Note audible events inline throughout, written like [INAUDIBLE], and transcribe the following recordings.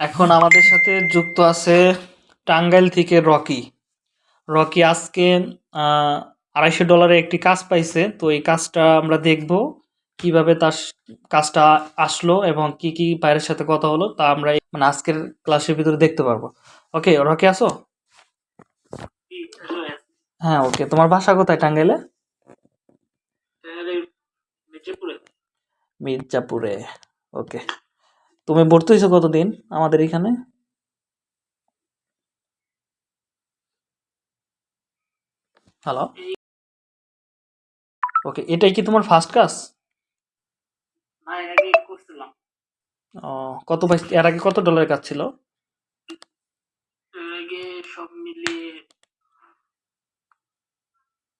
এখন আমাদের সাথে যুক্ত আছে টাঙ্গাইল থেকে রকি। রকি আজকে আড়াইশো ডলারে একটি কাজ পাইছে। তো এই কাজটা আমরা দেখব কীভাবে তার কাজটা আসলো এবং কি কি বাইরের সাথে কথা হলো তা আমরা মানে আজকের ক্লাসের ভিতরে দেখতে পারব। ওকে রকি আসো হ্যাঁ ওকে। তোমার বাসা কোথায় টাঙ্গাইলে? মির্জাপুরে। ওকে। তুমি ভর্তি হয়েছো কতদিন আমাদের এখানে? হ্যালো ওকে এটাই কি তোমার ফার্স্ট ক্লাস এর আগে ও কত এর আগে কত ডলারের কাজ ছিল? এর আগে সব মিলিয়ে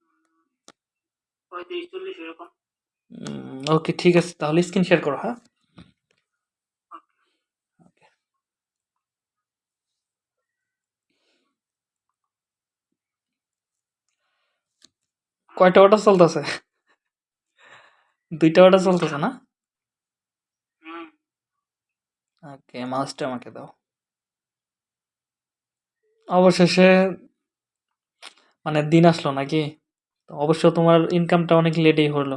উম, পঁয়ত্রিশ চল্লিশ এরকম। ওকে ঠিক আছে তাহলে স্ক্রিন শেয়ার করো হ্যাঁ? কয়টা অর্ডার চলতেছে? দুইটা অর্ডার চলতেছে না? ওকে মাউসটা আমাকে দাও। অবশেষে মানে দিন আসলো নাকি? তো অবশ্য তোমার ইনকামটা অনেক লেটেই হলো।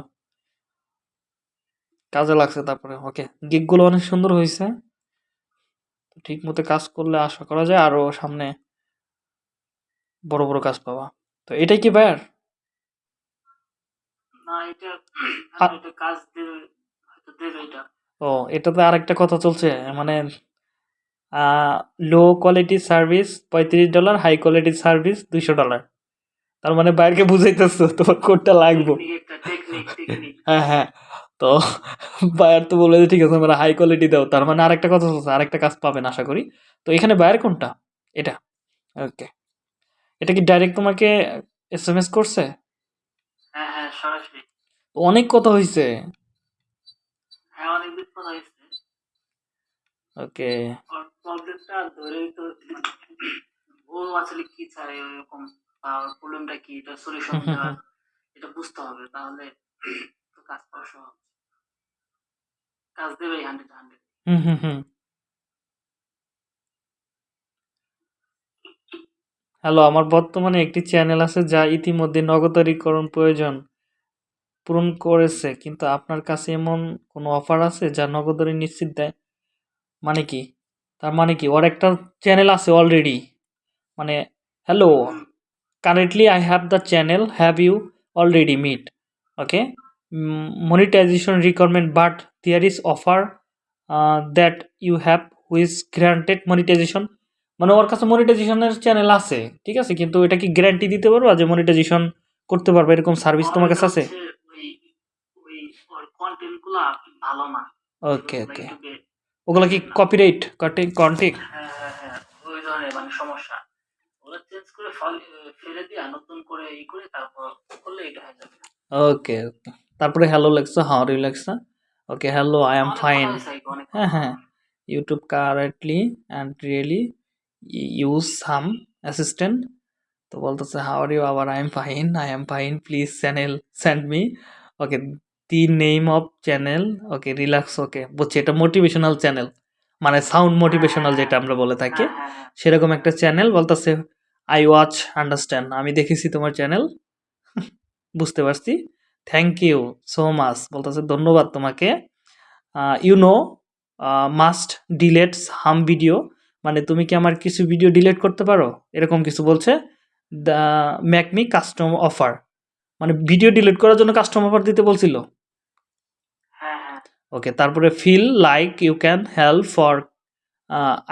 কাজে লাগছে তারপরে ওকে গিগগুলো অনেক সুন্দর হয়েছে। ঠিক মতো কাজ করলে আশা করা যায় আরও সামনে বড় বড় কাজ পাওয়া তো এটাই কি বায়ার না এটা আ- এটা কাজ দেবে হয়তো দেবে এটা [CLEARS THROAT] ও এটাতে আরেকটা কথা চলছে মানে লো কোয়ালিটি সার্ভিস পঁয়ত্রিশ ডলার হাই কোয়ালিটি সার্ভিস দুইশো ডলার তার মানে বাইরকে বুঝাইতেছো তোমার কোডটা লাগবে। [LAUGHS] হ্যাঁ হ্যাঁ তো [LAUGHS] বায়ার তো বলে ঠিক আছে আমরা হাই কোয়ালিটি দাও। তার মানে আরেকটা কথা চলছে আরেকটা কাজ পাবেন আশা করি। তো এখানে বায়ার কোনটা? এটা। ওকে। এটা কি ডাইরেক্ট তোমাকে এস এম এস করছে? অনেক কথা হয়েছে হ্যাঁ অনেক দিন কথা হয়েছে ওকে। ওর প্রবলেমটা ধরেই তো ও আসলে কি চায় এরকম প্রবলেমটা কি এটা সলিউশন হুম হুম দেওয়ার হুম। এটা বুঝতে হবে তাহলে তো কাজ পাওয়া সহজ। কাজ দেবেই hundred hundred hmm hmm hmm. Hello আমার বর্তমানে একটি চ্যানেল আছে যা ইতিমধ্যে নগদারীকরণ প্রয়োজন। পূরণ করেছে কিন্তু আপনার কাছে এমন কোনো অফার আছে যা নগদারি নিশ্চিত দেয়? মানে কি? তার মানে কি? ওর একটা চ্যানেল আছে অলরেডি মানে hello currently I have the channel have you already meet okay Mm, monetization but but is offer that you have whose have monetization মানে ওর কাছে মনিটাইজেশনের চ্যানেল আছে ঠিক আছে? কিন্তু এটা কি গ্যারান্টি দিতে পারবা যে মনিটাইজেশন করতে পারবে? এরকম সার্ভিস তোমার কাছে আছে? কন্টেন্টগুলা ভালো না। ওকে ওকে ওগুলো কি কপিরাইট কন্টেন্ট হ্যাঁ হ্যাঁ হ্যাঁ ওই ধরনের মানে সমস্যা। ওগুলো চেঞ্জ করে ফেলে দিয়ে নতুন করে ই করে তারপর করলে এটা হয়ে যাবে। ওকে ওকে তারপরে হ্যালো লেখছে? হাউ আর ইউ লেখছে ওকে হ্যালো আই কথা ফাইন হ্যাঁ হ্যাঁ। YouTube currently and really use some assistant তো বলতেছে হাউ আর ইউ আবার I am fine I am fine please channel send me okay the name of channel okay relax okay বুঝছি এটা motivational channel মানে sound motivational যেটা আমরা বলে থাকি। হ্যাঁ, হ্যাঁ, হ্যাঁ। সেরকম একটা চ্যানেল বলতেছে আই ওয়াচ আন্ডারস্ট্যান্ড আমি দেখেছি তোমার চ্যানেল [LAUGHS] বুঝতে পারছি? থ্যাংক ইউ সো মাচ বলতেছে ধন্যবাদ তোমাকে। You know must delete hum video মানে তুমি কি আমার কিছু ভিডিও ডিলিট করতে পারো? এরকম কিছু বলছে। The make me custom offer মানে ভিডিও ডিলিট করার জন্য কাস্টম অফার দিতে বলছিল। ওকে তারপরে feel like you can help for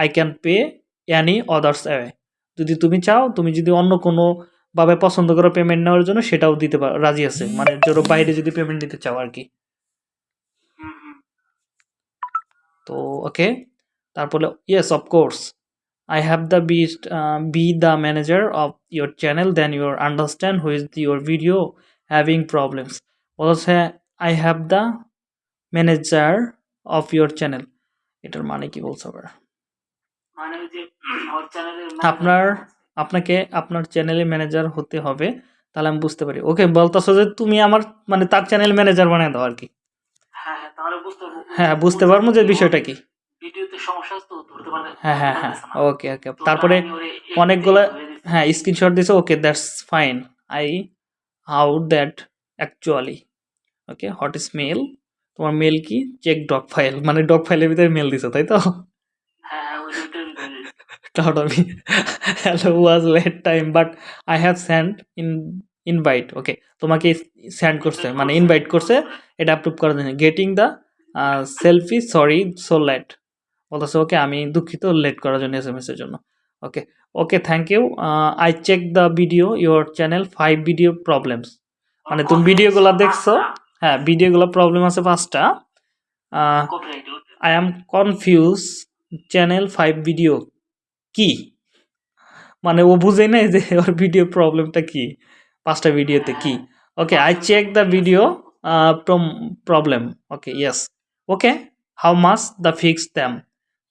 I can pay any others away যদি তুমি চাও, তুমি যদি অন্য কোনো ভাবে পছন্দ করো পেমেন্ট নেওয়ার জন্য, সেটাও দিতে পারো রাজি আছে। মানে ধরো বাইরে যদি পেমেন্ট নিতে চাও আর কি। তো ওকে তারপরে yes of course I have the B B the manager of your channel then your understand whose your video having problems বলছে I have the manager of your channel এটার মানে কি বলছে আবার? মানে আপনার আপনাকে আপনার চ্যানেলে ম্যানেজার হতে হবে তাহলে আমি বুঝতে পারি। ওকে বলতেছো যে তুমি আমার মানে তার চ্যানেল ম্যানেজার বানিয়ে দাও আর কি। হ্যাঁ হ্যাঁ বুঝতে হ্যাঁ পারব যে বিষয়টা কি। পারে হ্যাঁ হ্যাঁ হ্যাঁ ওকে ওকে। তারপরে অনেকগুলো। হ্যাঁ স্ক্রিনশট দিছে okay that's fine I how that actually okay hot is mail তোমার মেল কি? চেক ডক ফাইল মানে ডক ফাইলের ভিতরে মেল দিছো তাই তো? Proud of me. Hello was late time, but I have sent in invite. Okay, তোমাকে send করছে মানে ইনভাইট করছে এটা অ্যাপ্রুভ করার জন্য। Getting the selfie sorry so late বলতেছে ওকে আমি দুঃখিত লেট করার জন্য এস এম এর জন্য। Okay okay thank you I check the video your channel five video problems মানে তুমি ভিডিওগুলো দেখছ হ্যাঁ ভিডিওগুলো প্রবলেম আছে পাঁচটা। I am confuse channel five video কি? মানে ও বুঝে নাই যে ওর ভিডিও প্রবলেমটা কি পাঁচটা ভিডিওতে কি। Okay I check the video problem okay yes okay how much the fix them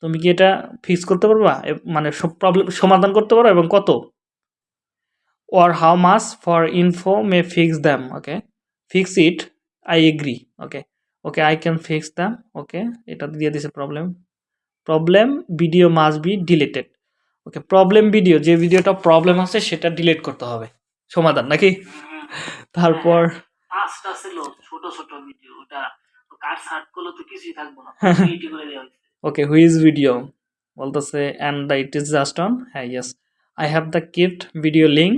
তুমি কি এটা ফিক্স করতে পারবা? মানে সব প্রবলেম সমাধান করতে পারো এবং কত? Or how much for info may fix them? Okay fix it. I agree okay okay I can fix them. Okay এটা দিয়ে দিছে problem problem video must be deleted okay problem video যে ভিডিওটা প্রবলেম আছে সেটা ডিলিট করতে হবে। সমাধান নাকি? তারপর পাঁচটা ছিল ছোট ছোট ভিডিও ওটা তো কার করলে তো কিছুই থাকব না। করে দেওয়া ওকে হুইজ ভিডিও বলতেছে and the it is just on হ্যাঁ yes I have the gift video link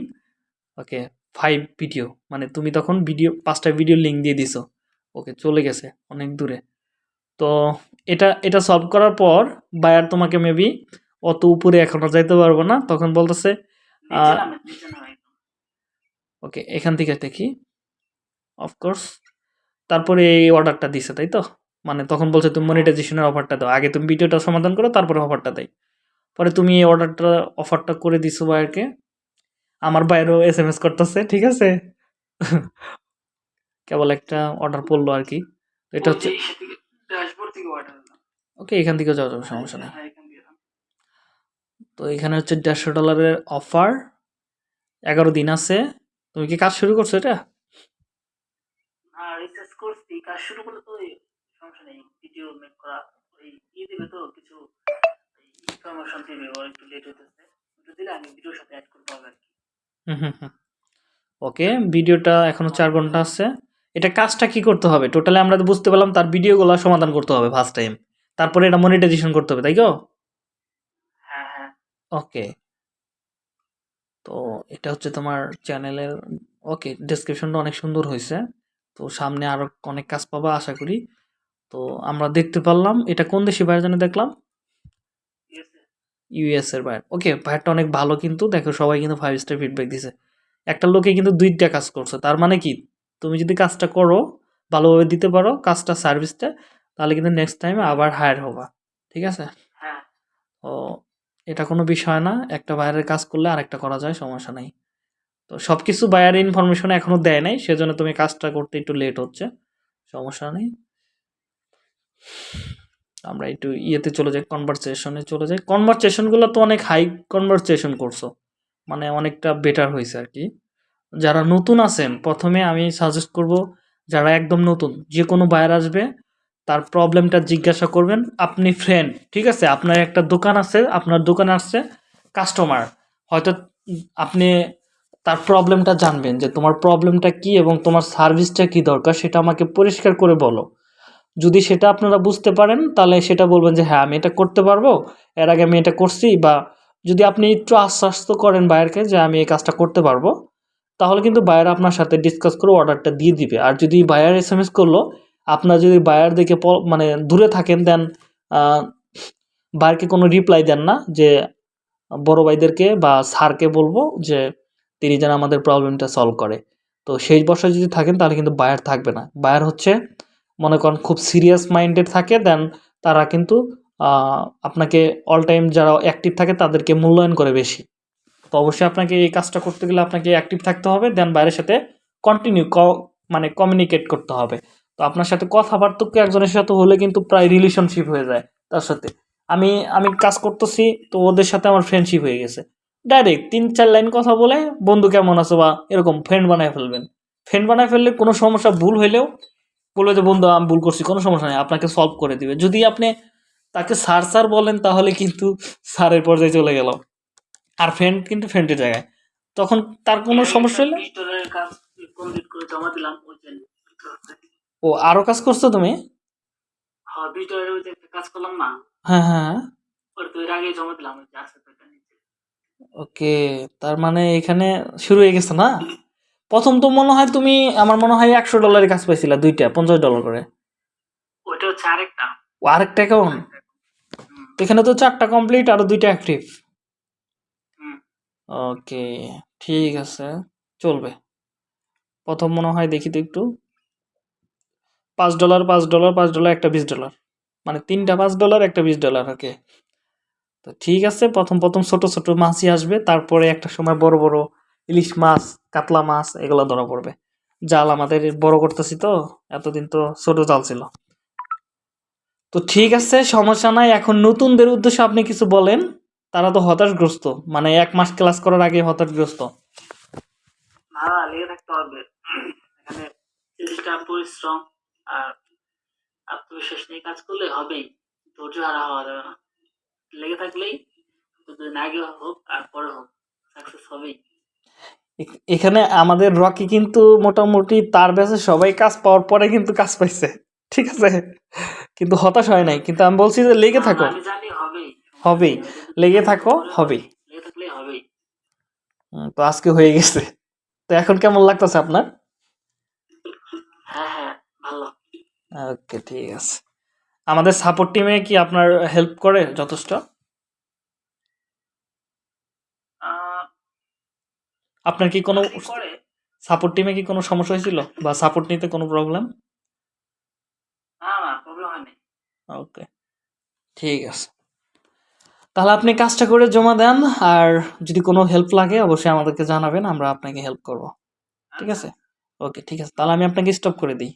okay five video মানে তুমি তখন ভিডিও পাঁচটা ভিডিও লিঙ্ক দিয়ে দিছো। ওকে চলে গেছে অনেক দূরে। তো এটা এটা সলভ করার পর বায়ার তোমাকে মেবি অত উপরে এখনও যাইতে পারব না তখন বলতেছে ওকে এখান থেকে দেখি। অফকোর্স তারপরে এই অর্ডারটা দিছে তাই তো? মানে তখন বলছে তুমি মনিটাইজেশনের অফারটা দাও। আগে তুমি ভিডিওটা সমাধান করো তারপরে অফারটা দেয়। পরে তুমি এই অর্ডারটা অফারটা করে দিছো বায়ারকে আমার বাইরেও এস এম এস করতেছে ঠিক আছে? কেবল একটা অর্ডার পড়ল আর কি। এটা হচ্ছে ওকে এখান থেকে যাওয়া যাবে সমস্যা নেই। হ্যাঁ। তো এখানে হচ্ছে দেড়শো ডলারের অফার এগারো দিন আছে। তুমি কি কাজ শুরু করছ এটা? আর রিসার্চ করছি। কাজ শুরু করলে তো সমস্যা নেই। ভিডিও মেক করা ওই ই দিবে তো কিছু ইনফরমেশন দিবে। ওর একটু লেট হতেছে দিলে আমি ভিডিওর সাথে অ্যাড করতে হবে আর কি। ওকে ভিডিওটা এখনও চার ঘণ্টা আছে। এটা কাজটা কি করতে হবে? টোটালি আমরা তো বুঝতে পারলাম তার ভিডিওগুলো সমাধান করতে হবে ফার্স্ট টাইম তারপরে এটা মনিটাইজেশন করতে হবে তাই তো হ্যাঁ হ্যাঁ। ওকে। তো এটা হচ্ছে তোমার চ্যানেলের ওকে ডেসক্রিপশনটা অনেক সুন্দর হয়েছে। তো সামনে আরও অনেক কাজ পাবা আশা করি। তো আমরা দেখতে পারলাম এটা কোন দেশি বাইরে জানে দেখলাম? ইউএস এর বাইরে ওকে বাইরটা অনেক ভালো কিন্তু দেখো সবাই কিন্তু ফাইভ স্টার ফিডব্যাক দিছে। একটা লোকে কিন্তু দুইটা কাজ করছে তার মানে কি? তুমি যদি কাজটা করো ভালোভাবে দিতে পারো কাজটা সার্ভিসটা তাহলে কিন্তু নেক্সট টাইমে আবার হায়ার হবা। ঠিক আছে? ও এটা কোনো বিষয় না একটা বাইরের কাজ করলে আরেকটা করা যায় সমস্যা নেই। তো সব কিছু বাইরের ইনফরমেশন এখনও দেয় নাই সেজন্য তুমি কাজটা করতে একটু লেট হচ্ছে সমস্যা নেই। আমরা একটু ইয়েতে চলে যাই কনভারসেশনে চলে যাই। কনভারসেশনগুলো তো অনেক হাই কনভারসেশন করছ মানে অনেকটা বেটার হয়েছে আর কি। যারা নতুন আছেন, প্রথমে আমি সাজেস্ট করব, যারা একদম নতুন, যে কোনো বায়ার আসবে, তার প্রবলেমটা জিজ্ঞাসা করবেন, আপনি ফ্রেন্ড ঠিক আছে? আপনার একটা দোকান আছে, আপনার দোকানে আসছে কাস্টমার হয়তো আপনি তার প্রবলেমটা জানবেন, যে তোমার প্রবলেমটা কি এবং তোমার সার্ভিসটা কি দরকার, সেটা আমাকে পরিষ্কার করে বলো। যদি সেটা আপনারা বুঝতে পারেন, তাহলে সেটা বলবেন যে হ্যাঁ আমি এটা করতে পারব। এর আগে আমি এটা করছি। বা যদি আপনি একটু আশ্বাস্ত করেন বায়ারকে যে, আমি এই কাজটা করতে পারব, তাহলে কিন্তু বায়ার আপনার সাথে ডিসকাস করে অর্ডারটা দিয়ে দিবে। আর যদি বায়ার এস এম এস করল, আপনার যদি বায়ার প- মানে দূরে থাকেন দেন বায়ারকে কোনো রিপ্লাই দেন না যে, বড় ভাইদেরকে বা স্যারকে বলব যে, তিনি যেন আমাদের প্রবলেমটা সলভ করে। তো সেই বর্ষায় যদি থাকেন, তাহলে কিন্তু বায়ার থাকবে না। বায়ার হচ্ছে মনে করেন খুব সিরিয়াস মাইন্ডেড থাকে দেন তারা কিন্তু আপনাকে অল টাইম যারা অ্যাক্টিভ থাকে তাদেরকে মূল্যায়ন করে বেশি। তো অবশ্যই আপনাকে এই কাজটা করতে গেলে আপনাকে অ্যাক্টিভ থাকতে হবে দেন বাইরের সাথে কন্টিনিউ মানে কমিউনিকেট করতে হবে। তো আপনার সাথে কথাবার্তা একজনের সাথে হলে কিন্তু প্রায় রিলেশনশিপ হয়ে যায় তার সাথে। আমি আমি কাজ করতেছি, তো ওদের সাথে আমার ফ্রেন্ডশিপ হয়ে গেছে। ডাইরেক্ট তিন, চার লাইন কথা বলে, বন্ধু কেমন আছো? বা এরকম ফ্রেন্ড বানায় ফেলবেন। ফ্রেন্ড বানায় ফেললে কোনো সমস্যা, ভুল হইলেও বলবে যে বন্ধু আমি ভুল করছি কোনো সমস্যা নেই আপনাকে সলভ করে দিবে। যদি আপনি তাকে স্যার স্যার বলেন তাহলে কিন্তু স্যারের পর্যায়ে চলে গেল আর ফ্রেন্ড কিন্তু ফ্রেন্ডের জায়গায়। তখন তার কোনো সমস্যা হলে ও আরও কাজ করছ তুমি? হ্যাঁ কাজ করলাম না? হ্যাঁ হ্যাঁ ওটা তো এর আগে জমা দিলাম ওই যে আছে তো এটা নিচে। ওকে তার মানে এখানে শুরু হয়ে গেছে না? প্রথম তো মনে হয় তুমি আমার মনে হয় একশো ডলারের কাজ পাইছিলা দুইটা পঞ্চাশ ডলার করে। ওইটা হচ্ছে আরেকটা। ও আরেকটা হুম, এখানে তো চারটা কমপ্লিট আরও দুইটা অ্যাক্টিভ ওকে ঠিক আছে চলবে। প্রথম মনে হয় দেখি তো একটু। পাঁচ ডলার পাঁচ ডলার পাঁচ ডলার একটা বিশ ডলার মানে তিনটা পাঁচ ডলার একটা বিশ ডলার ওকে। তো ঠিক আছে প্রথম প্রথম ছোট ছোট মাছই আসবে তারপরে একটা সময় বড় বড় ইলিশ মাছ, কাতলা মাছ, এগুলো ধরা পড়বে। জাল আমাদের বড় করতেছি তো, এতদিন তো ছোট জাল ছিল। তো ঠিক আছে, সমস্যা নাই। এখন নতুনদের উদ্দেশ্যে আপনি কিছু বলেন, তারা তো হতাশগ্রস্ত। মানে এক মাস ক্লাস করার আগে হতাশগ্রস্ত। না লেগে থাকতে হবে। এখানে কাজ করলে হবেই। না। লেগে থাকলেই যদি আগে হোক আর পরে হোক সাকসেস হবেই। এখানে আমাদের রকি কিন্তু মোটামুটি তার ব্যাচে সবাই কাজ পাওয়ার পরে কিন্তু কাজ পাইছে ঠিক আছে? কিন্তু হতাশ হয় নাই কিন্তু আমি বলছি যে লেগে থাকো। হবেই। লেগে থাকো হবেই। তো আজকে হয়ে গেছে। তো এখন কেমন লাগতেছে আপনার? হ্যাঁ হ্যাঁ ওকে ঠিক আছে। আমাদের সাপোর্ট টিমে কি আপনার হেল্প করে যথেষ্ট? আপনার কি কোনো সাপোর্ট টিমে কি কোনো সমস্যা হয়েছিল? বা সাপোর্ট নিতে কোনো প্রবলেম না না ওকে ঠিক আছে। তাহলে আপনি কাজটা করে জমা দেন আর যদি কোনো হেল্প লাগে অবশ্যই আমাদেরকে জানাবেন আমরা আপনাকে হেল্প করব। ঠিক আছে? ওকে ঠিক আছে। তাহলে আমি আপনাকে স্টপ করে দিই।